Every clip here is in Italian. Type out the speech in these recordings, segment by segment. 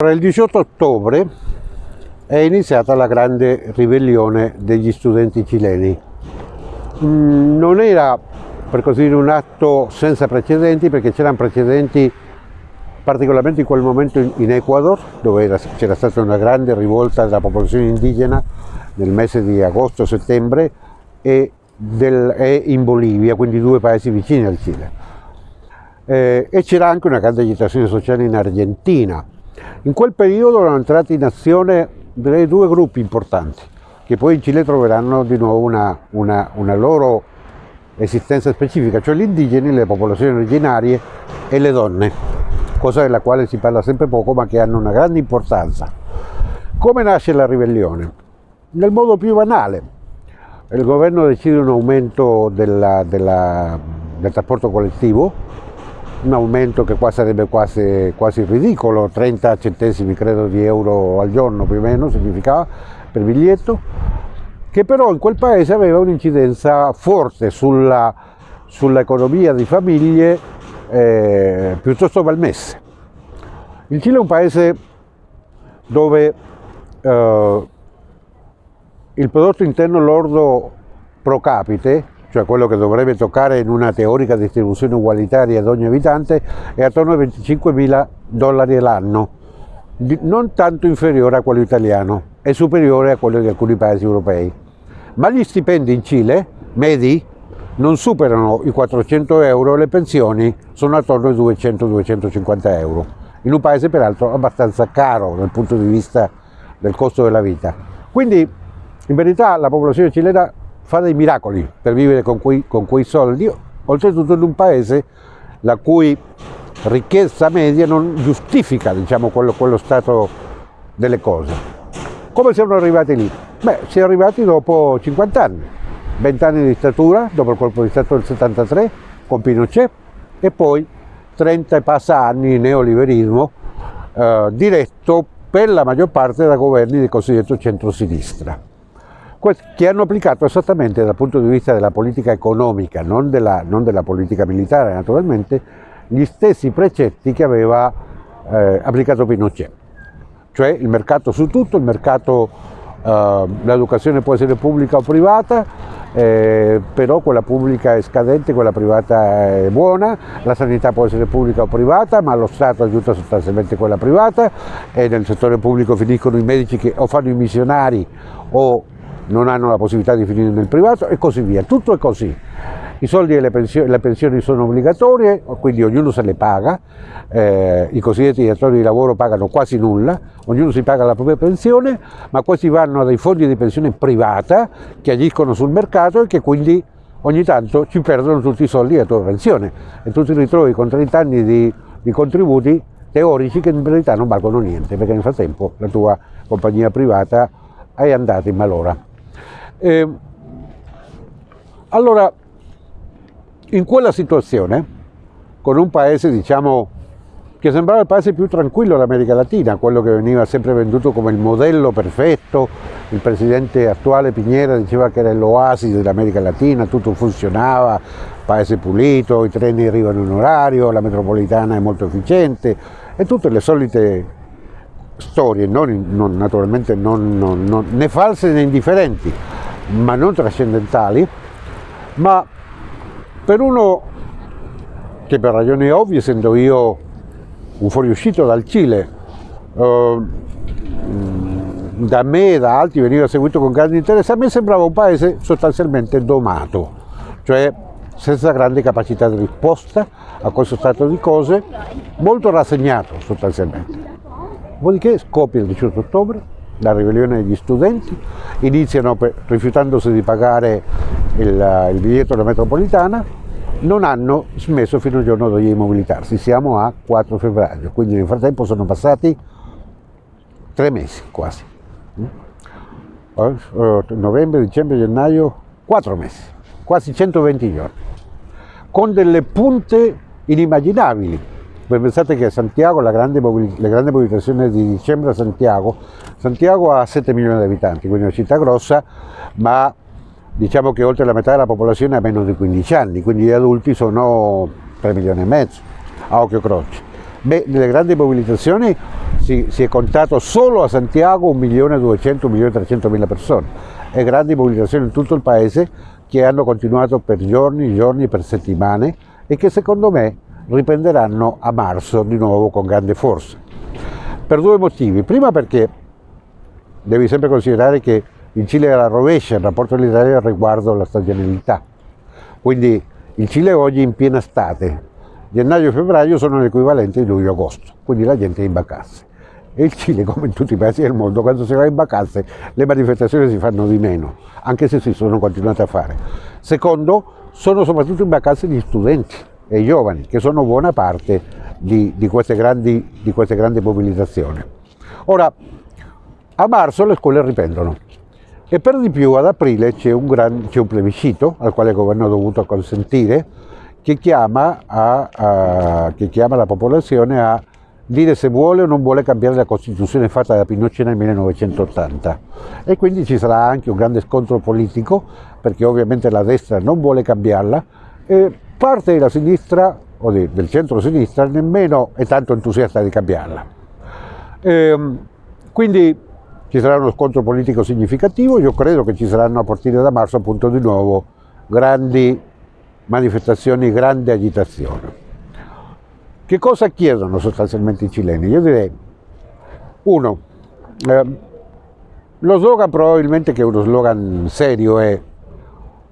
Il 18 ottobre è iniziata la grande ribellione degli studenti cileni. Mm, non era per così dire un atto senza precedenti perché c'erano precedenti particolarmente in quel momento in Ecuador dove c'era stata una grande rivolta della popolazione indigena nel mese di agosto-settembre e, e, in Bolivia, quindi due paesi vicini al Cile. Eh, e c'era anche una grande agitazione sociale in Argentina in quel periodo erano entrati in azione due gruppi importanti, che poi in Cile troveranno di nuovo una, una, una loro esistenza specifica, cioè gli indigeni, le popolazioni originarie e le donne, cosa della quale si parla sempre poco ma che hanno una grande importanza. Come nasce la ribellione? Nel modo più banale. Il governo decide un aumento della, della, del trasporto collettivo, un aumento che qua sarebbe quasi, quasi ridicolo, 30 centesimi credo di euro al giorno più o meno significava per biglietto, che però in quel paese aveva un'incidenza forte sull'economia di famiglie eh, piuttosto malmesse. Il Cile è un paese dove eh, il prodotto interno lordo pro capite cioè quello che dovrebbe toccare in una teorica distribuzione ugualitaria ad ogni abitante, è attorno ai 25 mila dollari all'anno, non tanto inferiore a quello italiano, è superiore a quello di alcuni paesi europei. Ma gli stipendi in Cile, medi, non superano i 400 euro e le pensioni sono attorno ai 200-250 euro, in un paese peraltro abbastanza caro dal punto di vista del costo della vita. Quindi in verità la popolazione cilena fa dei miracoli per vivere con quei, con quei soldi, oltretutto in un paese la cui ricchezza media non giustifica diciamo, quello, quello stato delle cose. Come siamo arrivati lì? Beh, siamo arrivati dopo 50 anni, 20 anni di dittatura, dopo il colpo di Stato del 73 con Pinochet e poi 30 e passa anni di neoliberismo eh, diretto per la maggior parte da governi del cosiddetto centro-sinistra che hanno applicato esattamente dal punto di vista della politica economica, non della, non della politica militare naturalmente, gli stessi precetti che aveva eh, applicato Pinochet, cioè il mercato su tutto, il mercato, eh, l'educazione può essere pubblica o privata, eh, però quella pubblica è scadente, quella privata è buona, la sanità può essere pubblica o privata, ma lo Stato aiuta sostanzialmente quella privata e nel settore pubblico finiscono i medici che o fanno i missionari o non hanno la possibilità di finire nel privato e così via. Tutto è così. I soldi e le pensioni, le pensioni sono obbligatorie, quindi ognuno se le paga, eh, i cosiddetti datori di lavoro pagano quasi nulla, ognuno si paga la propria pensione, ma questi vanno a dei fondi di pensione privata che agiscono sul mercato e che quindi ogni tanto ci perdono tutti i soldi della tua pensione e tu ti ritrovi con 30 anni di, di contributi teorici che in verità non valgono niente perché nel frattempo la tua compagnia privata è andata in malora. Eh, allora, in quella situazione, con un paese, diciamo, che sembrava il paese più tranquillo dell'America Latina, quello che veniva sempre venduto come il modello perfetto, il presidente attuale Piñera diceva che era l'oasi dell'America Latina, tutto funzionava, paese pulito, i treni arrivano in orario, la metropolitana è molto efficiente e tutte le solite storie, non, non, naturalmente non, né false né indifferenti, ma non trascendentali, ma per uno che per ragioni ovvie, essendo io un fuoriuscito dal Cile, eh, da me e da altri veniva seguito con grande interesse, a me sembrava un paese sostanzialmente domato, cioè senza grande capacità di risposta a questo stato di cose, molto rassegnato sostanzialmente. Dopodiché scoppia il 18 ottobre, la ribellione degli studenti, iniziano per, rifiutandosi di pagare il, il, biglietto della metropolitana, non hanno smesso fino al giorno di mobilitarsi, siamo a 4 febbraio, quindi nel frattempo sono passati tre mesi quasi, mm? eh, novembre, dicembre, gennaio, quattro mesi, quasi 120 giorni, con delle punte inimmaginabili, pensate che Santiago, la grande, la grande mobilitazione di dicembre a Santiago, Santiago ha 7 milioni di abitanti, quindi è una città grossa, ma diciamo che oltre la metà della popolazione ha meno di 15 anni, quindi gli adulti sono 3 milioni e mezzo, a occhio croce. Beh, nelle grandi mobilitazioni si, si è contato solo a Santiago 1.200.000, 1.300.000 persone e grandi mobilitazioni in tutto il paese che hanno continuato per giorni, giorni, per settimane e che secondo me riprenderanno a marzo di nuovo con grande forza. Per due motivi. Prima perché devi sempre considerare che in Cile era rovescia il rapporto dell'Italia riguardo alla stagionalità. Quindi il Cile oggi è in piena estate, gennaio e febbraio sono l'equivalente di luglio e agosto, quindi la gente è in vacanze. E il Cile, come in tutti i paesi del mondo, quando si va in vacanze le manifestazioni si fanno di meno, anche se si sono continuate a fare. Secondo, sono soprattutto in vacanze gli studenti e i giovani, che sono buona parte di, di, queste, grandi, di queste grandi mobilitazioni. Ora, a marzo le scuole riprendono e per di più ad aprile c'è un, un plebiscito al quale il governo ha dovuto consentire che chiama, a, a, che chiama la popolazione a dire se vuole o non vuole cambiare la Costituzione fatta da Pinochet nel 1980 e quindi ci sarà anche un grande scontro politico perché ovviamente la destra non vuole cambiarla e parte della sinistra o di, del centro-sinistra nemmeno è tanto entusiasta di cambiarla. Ehm, quindi ci sarà uno scontro politico significativo, io credo che ci saranno a partire da marzo appunto di nuovo grandi manifestazioni, grande agitazione. Che cosa chiedono sostanzialmente i cileni? Io direi, uno, eh, lo slogan probabilmente che è uno slogan serio è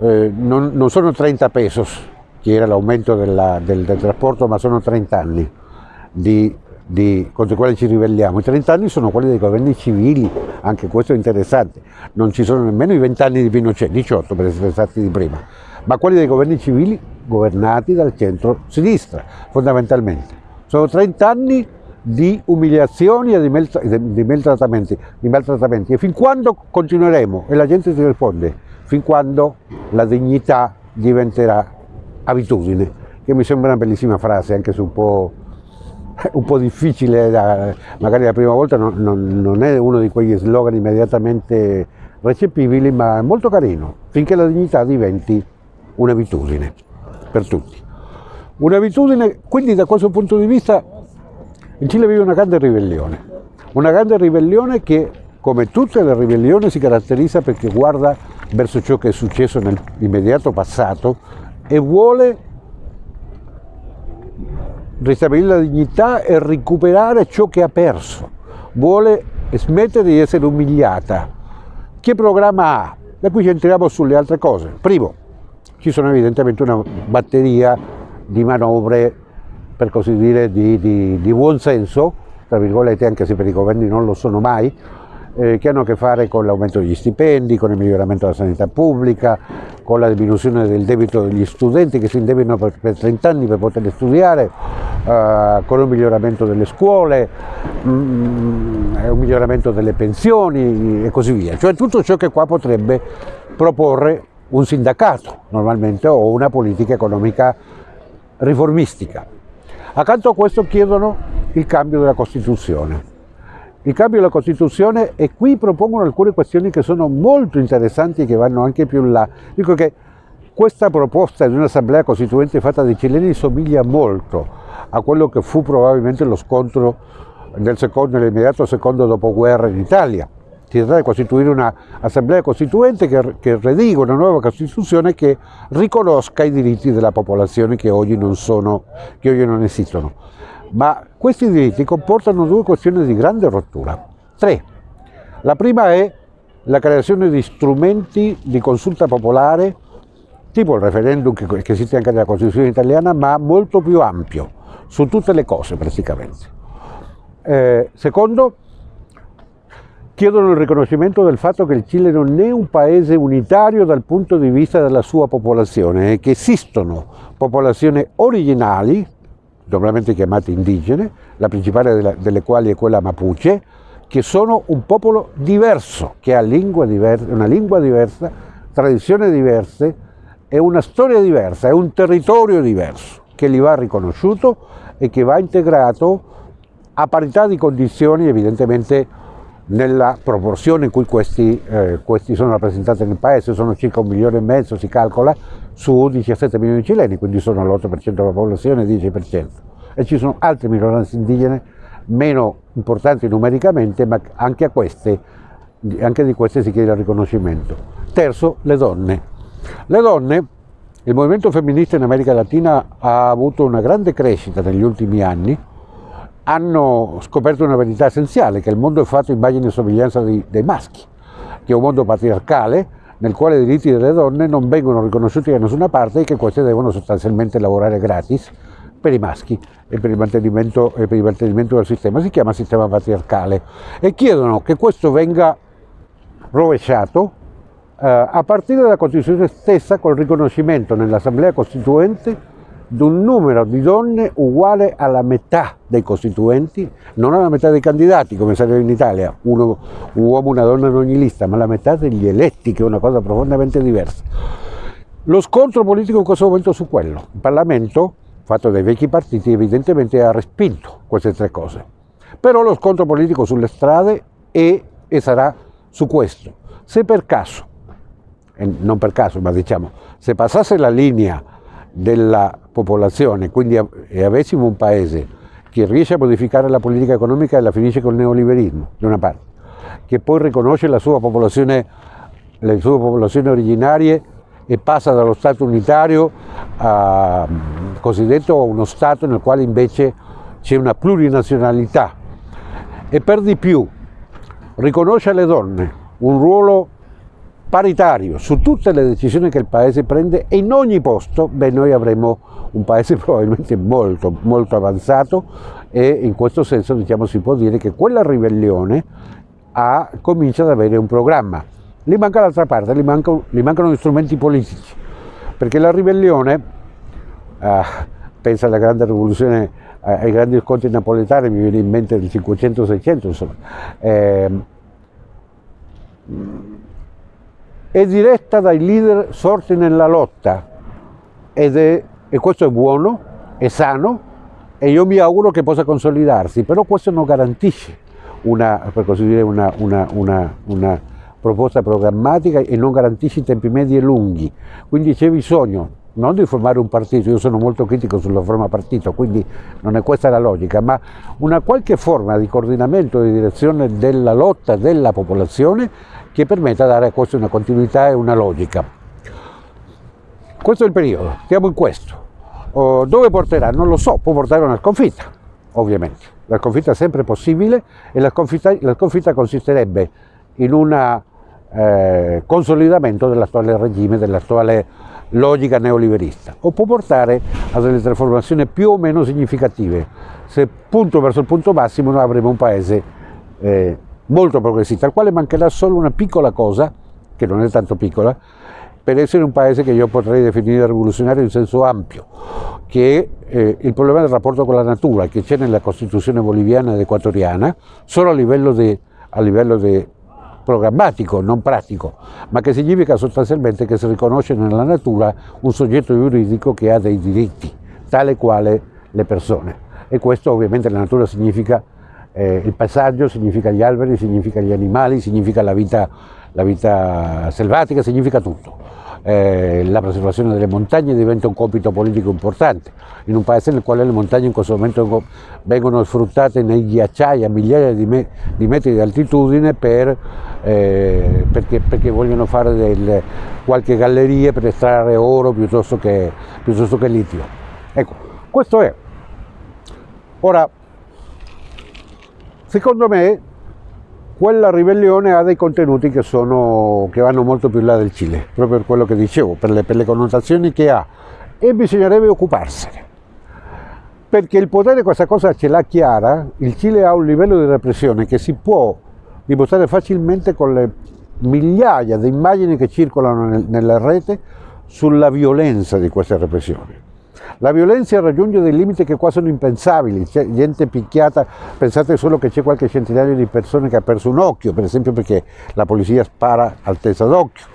eh, non, non, sono 30 pesos, che era l'aumento del, del, trasporto, ma sono 30 anni di, di, contro i quali ci ribelliamo. I 30 anni sono quelli dei governi civili, anche questo è interessante. Non ci sono nemmeno i 20 anni di Pinochet, 18 per essere stati di prima, ma quelli dei governi civili governati dal centro-sinistra, fondamentalmente. Sono 30 anni di umiliazioni e di, maltrattamenti, di maltrattamenti. E fin quando continueremo? E la gente ti risponde, fin quando la dignità diventerà abitudine, che mi sembra una bellissima frase, anche se un po', un po difficile, da, magari la prima volta non, non, non è uno di quegli slogan immediatamente recepibili, ma è molto carino, finché la dignità diventi un'abitudine per tutti. Un'abitudine, quindi da questo punto di vista in Cile vive una grande ribellione, una grande ribellione che come tutte le ribellioni si caratterizza perché guarda verso ciò che è successo nell'immediato passato e vuole ristabilire la dignità e recuperare ciò che ha perso, vuole smettere di essere umiliata. Che programma ha? Da qui ci entriamo sulle altre cose. Primo, ci sono evidentemente una batteria di manovre, per così dire, di, di, di buon senso, tra virgolette, anche se per i governi non lo sono mai, eh, che hanno a che fare con l'aumento degli stipendi, con il miglioramento della sanità pubblica, con la diminuzione del debito degli studenti che si indebitano per, per 30 anni per poter studiare, eh, con un miglioramento delle scuole, mh, mm, un miglioramento delle pensioni e così via. Cioè tutto ciò che qua potrebbe proporre un sindacato normalmente o una politica economica riformistica. Accanto a questo chiedono il cambio della Costituzione. Il cambio della Costituzione e qui propongono alcune questioni che sono molto interessanti e che vanno anche più in là. Dico che questa proposta di un'assemblea costituente fatta dai cileni somiglia molto a quello che fu probabilmente lo scontro nell'immediato secondo dopoguerra in Italia si tratta di costituire un'assemblea costituente che, che rediga una nuova Costituzione che riconosca i diritti della popolazione che oggi non, sono, che oggi non esistono. Ma questi diritti comportano due questioni di grande rottura. Tre. La prima è la creazione di strumenti di consulta popolare, tipo il referendum che, esiste anche nella Costituzione italiana, ma molto più ampio, su tutte le cose praticamente. Eh, secondo, chiedono il riconoscimento del fatto che il Cile non è un paese unitario dal punto di vista della sua popolazione e che esistono popolazioni originali, normalmente chiamate indigene, la principale delle quali è quella mapuche, che sono un popolo diverso, che ha lingua diversa, una lingua diversa, tradizioni diverse e una storia diversa, è un territorio diverso che gli va riconosciuto e che va integrato a parità di condizioni evidentemente nella proporzione in cui questi, eh, questi, sono rappresentati nel paese, sono circa un milione e mezzo, si calcola, su 17 milioni di cileni, quindi sono l'8% della popolazione, 10%. e ci sono altre minoranze indigene meno importanti numericamente, ma anche, a queste, anche di queste si chiede il riconoscimento. Terzo, le donne. Le donne, il movimento femminista in America Latina ha avuto una grande crescita negli ultimi anni, hanno scoperto una verità essenziale, che il mondo è fatto immagine e somiglianza dei, dei maschi, che è un mondo patriarcale nel quale i diritti delle donne non vengono riconosciuti da nessuna parte e che queste devono sostanzialmente lavorare gratis per i maschi e per il mantenimento, per il mantenimento del sistema. Si chiama sistema patriarcale e chiedono che questo venga rovesciato eh, a partire dalla Costituzione stessa col riconoscimento nell'Assemblea Costituente di un numero di donne uguale alla metà dei costituenti, non alla metà dei candidati come sarebbe in Italia, uno, un uomo e una donna in ogni lista, ma alla metà degli eletti, che è una cosa profondamente diversa. Lo scontro politico in questo momento su quello. Il Parlamento, fatto dai vecchi partiti, evidentemente ha respinto queste tre cose. Però lo scontro politico sulle strade è e sarà su questo. Se per caso, e non per caso, ma diciamo, se passasse la linea della popolazione, quindi e avessimo un paese che riesce a modificare la politica economica e la finisce col neoliberismo, da una parte, che poi riconosce la sua popolazione, le sue popolazioni originarie e passa dallo Stato unitario a, cosiddetto uno Stato nel quale invece c'è una plurinazionalità. E per di più riconosce alle donne un ruolo paritario su tutte le decisioni che il Paese prende e in ogni posto, beh, noi avremo un Paese probabilmente molto, molto avanzato e in questo senso diciamo, si può dire che quella ribellione ha, comincia ad avere un programma. Gli manca l'altra parte, gli, manca, gli, mancano gli strumenti politici, perché la ribellione, eh, pensa alla grande rivoluzione, eh, ai grandi scontri napoletani, mi viene in mente il 500-600, insomma, eh, è diretta dai leader sorti nella lotta. Ed è, e questo è buono, è sano e io mi auguro che possa consolidarsi, però questo non garantisce una, per così dire, una, una, una proposta programmatica e non garantisce i tempi medi e lunghi, quindi c'è bisogno non di formare un partito, io sono molto critico sulla forma partito, quindi non è questa la logica, ma una qualche forma di coordinamento di direzione della lotta della popolazione che permetta di dare a questo una continuità e una logica. Questo è il periodo, stiamo in questo. Oh, dove porterà? Non lo so, può portare una sconfitta, ovviamente. La sconfitta è sempre possibile e la sconfitta, la sconfitta consisterebbe in un eh, consolidamento dell'attuale regime, dell'attuale logica neoliberista, o può portare a delle trasformazioni più o meno significative. Se punto verso il punto massimo noi avremo un paese eh, molto progressista, al quale mancherà solo una piccola cosa, che non è tanto piccola, per essere un paese che io potrei definire rivoluzionario in senso ampio, che è eh, il problema del rapporto con la natura che c'è nella Costituzione boliviana ed equatoriana, solo a livello di programmatico, non pratico, ma che significa sostanzialmente che si riconosce nella natura un soggetto giuridico che ha dei diritti, tale quale le persone. E questo ovviamente la natura significa eh, il paesaggio, significa gli alberi, significa gli animali, significa la vita, la vita selvatica, significa tutto. Eh, la preservazione delle montagne diventa un compito politico importante, in un paese nel quale le montagne in questo momento vengono sfruttate nei ghiacciai a migliaia di, me di metri di altitudine per, eh, perché, perché, vogliono fare del, qualche galleria per estrarre oro piuttosto che, piuttosto che litio. Ecco, questo è. Ora, secondo me quella ribellione ha dei contenuti che, sono, che vanno molto più là del Cile, proprio per quello che dicevo, per le, per le connotazioni che ha e bisognerebbe occuparsene. Perché il potere questa cosa ce l'ha chiara, il Cile ha un livello di repressione che si può dimostrare facilmente con le migliaia di immagini che circolano nel, nella rete sulla violenza di queste repressioni. La violenza raggiunge dei limiti che qua sono impensabili, c'è gente picchiata, pensate solo che c'è qualche centinaio di persone che ha perso un occhio, per esempio perché la polizia spara altezza d'occhio,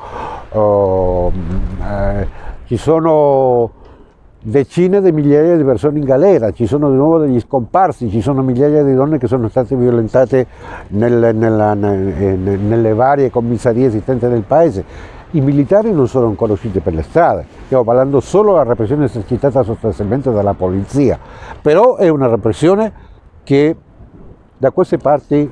oh, eh, ci sono decine di migliaia di persone in galera, ci sono di nuovo degli scomparsi, ci sono migliaia di donne che sono state violentate nel, nella, nelle varie commissarie esistenti nel paese i militari non sono ancora usciti per le strade, stiamo parlando solo della repressione esercitata sostanzialmente dalla polizia, però è una repressione che da queste parti,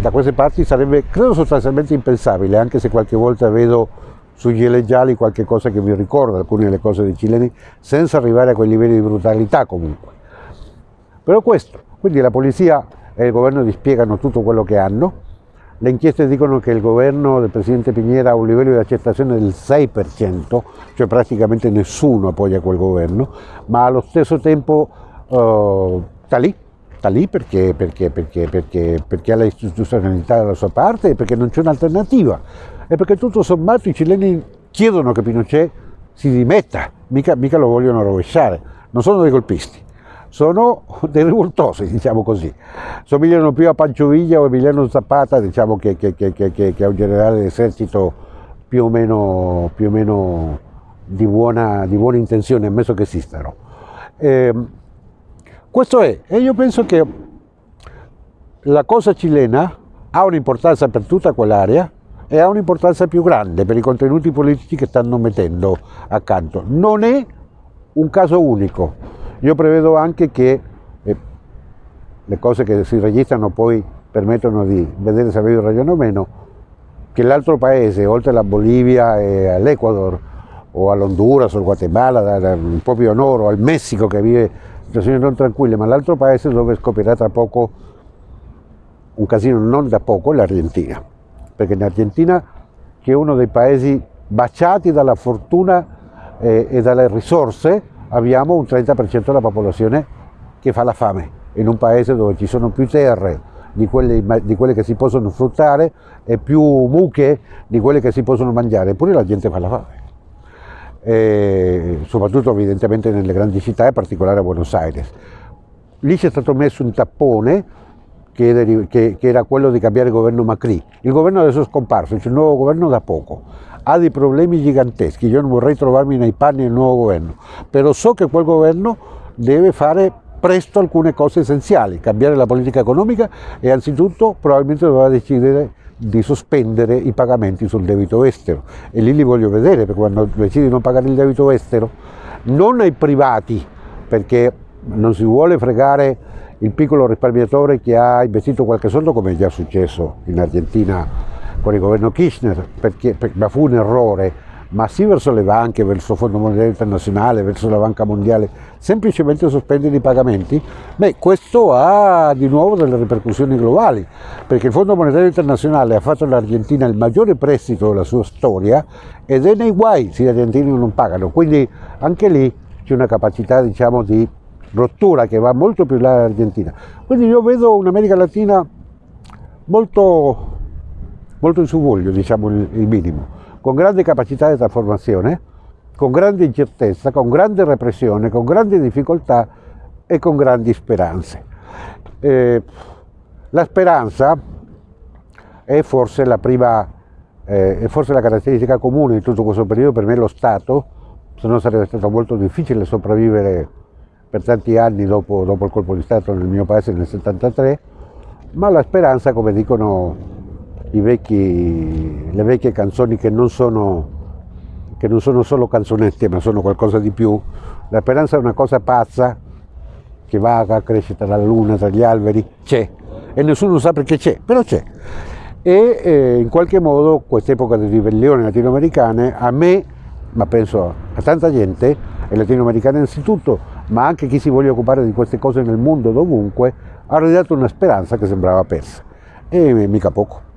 da queste parti sarebbe, credo sostanzialmente impensabile, anche se qualche volta vedo sugli eleggiali qualche cosa che mi ricorda alcune delle cose dei cileni, senza arrivare a quei livelli di brutalità comunque. Però questo, quindi la polizia e il governo dispiegano tutto quello che hanno, le inchieste dicono che il governo del Presidente Piñera ha un livello di accettazione del 6%, cioè praticamente nessuno appoggia quel governo, ma allo stesso tempo uh, sta lì, sta lì perché, perché, perché, perché, ha l'istituzionalità dalla sua parte e perché non c'è un'alternativa e perché tutto sommato i cileni chiedono che Pinochet si dimetta, mica, mica lo vogliono rovesciare, non sono dei golpisti sono dei rivoltosi, diciamo così. Somigliano più a Pancioviglia o Emiliano Zapata, diciamo che, che, che, che, a un generale d'esercito più o meno, più o meno di, buona, di, buona, intenzione, ammesso che esistano. Eh, questo è, e io penso che la cosa cilena ha un'importanza per tutta quell'area e ha un'importanza più grande per i contenuti politici che stanno mettendo accanto. Non è un caso unico, io prevedo anche che eh, le cose che si registrano poi permettono di. Vedere se avevo ragione o meno, che l'altro paese, oltre alla Bolivia e all'Ecuador, o all'Honduras o al Guatemala, più a nord, o al Messico che vive situazioni non tranquille, ma l'altro paese dove scoprirà tra poco un casino non da poco è l'Argentina, perché in Argentina, che è uno dei paesi baciati dalla fortuna eh, e dalle risorse, abbiamo un 30% della popolazione che fa la fame, in un paese dove ci sono più terre di quelle, di quelle, che si possono sfruttare e più mucche di quelle che si possono mangiare, eppure la gente fa la fame. E soprattutto evidentemente nelle grandi città, in particolare a Buenos Aires. Lì c'è stato messo un tappone che, che era quello di cambiare il governo Macri. Il governo adesso è scomparso, c'è un nuovo governo da poco ha dei problemi giganteschi, io non vorrei trovarmi nei panni del nuovo governo, però so che quel governo deve fare presto alcune cose essenziali, cambiare la politica economica e anzitutto probabilmente dovrà decidere di sospendere i pagamenti sul debito estero. E lì li voglio vedere perché quando decidi di non pagare il debito estero non ai privati perché non si vuole fregare il piccolo risparmiatore che ha investito qualche soldo come è già successo in Argentina con il governo Kirchner, perché, perché, ma fu un errore, ma sì verso le banche, verso il Fondo Monetario Internazionale, verso la Banca Mondiale, semplicemente sospendere i pagamenti, beh, questo ha di nuovo delle ripercussioni globali, perché il Fondo Monetario Internazionale ha fatto all'Argentina il maggiore prestito della sua storia ed è nei guai se gli argentini non pagano, quindi anche lì c'è una capacità diciamo, di rottura che va molto più là dell'Argentina. Quindi io vedo un'America Latina molto molto in subvoglio, diciamo il, il minimo, con grande capacità di trasformazione, con grande incertezza, con grande repressione, con grandi difficoltà e con grandi speranze. Eh, la speranza è forse la prima, eh, è forse la caratteristica comune di tutto questo periodo, per me lo Stato, se no sarebbe stato molto difficile sopravvivere per tanti anni dopo, dopo il colpo di Stato nel mio paese nel 73, ma la speranza, come dicono vecchi, le vecchie canzoni che non, sono, che non sono solo canzonette ma sono qualcosa di più. La speranza è una cosa pazza che vaga, cresce tra la luna, tra gli alberi, c'è e nessuno sa perché c'è, però c'è. E eh, in qualche modo quest'epoca di ribellioni latinoamericane a me, ma penso a tanta gente, e latinoamericana innanzitutto, ma anche chi si voglia occupare di queste cose nel mondo dovunque, ha ridato una speranza che sembrava persa. E mica poco.